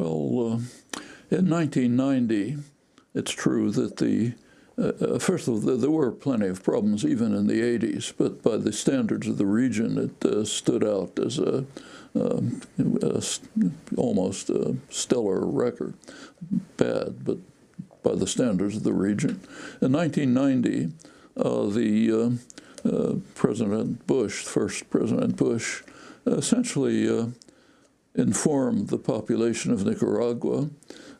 Well, uh, in 1990, it's true that the uh, uh, first of all, there were plenty of problems even in the 80s, but by the standards of the region, it uh, stood out as a, um, a almost a stellar record. Bad, but by the standards of the region. In 1990, uh, the uh, uh, President Bush, first President Bush, essentially informed the population of Nicaragua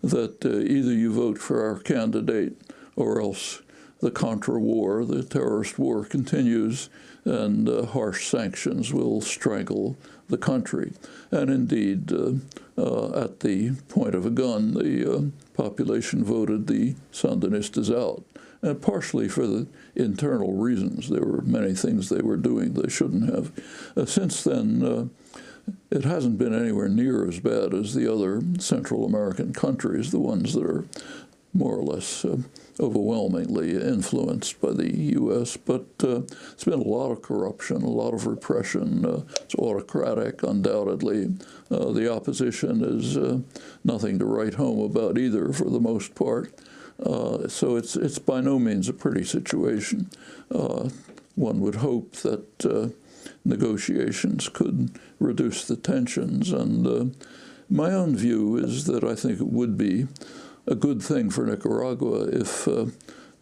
that either you vote for our candidate or else the Contra war, the terrorist war, continues and uh, harsh sanctions will strangle the country. And indeed, uh, uh, at the point of a gun, the uh, population voted the Sandinistas out, and partially for the internal reasons. There were many things they were doing they shouldn't have. Uh, since then, uh, it hasn't been anywhere near as bad as the other Central American countries, the ones that are more or less uh, overwhelmingly influenced by the U.S., but uh, it's been a lot of corruption, a lot of repression. Uh, it's autocratic, undoubtedly. Uh, the opposition is uh, nothing to write home about either, for the most part. Uh, so it's it's by no means a pretty situation. one would hope that negotiations could reduce the tensions, and my own view is that I think it would be a good thing for Nicaragua if uh,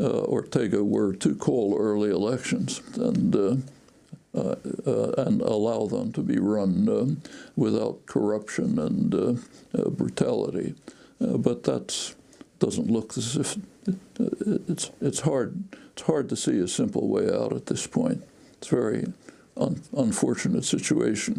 uh, Ortega were to call early elections and uh, uh, uh and allow them to be run without corruption and uh, brutality. but that doesn't look as if it's it's hard it's hard to see a simple way out at this point. It's very un unfortunate situation.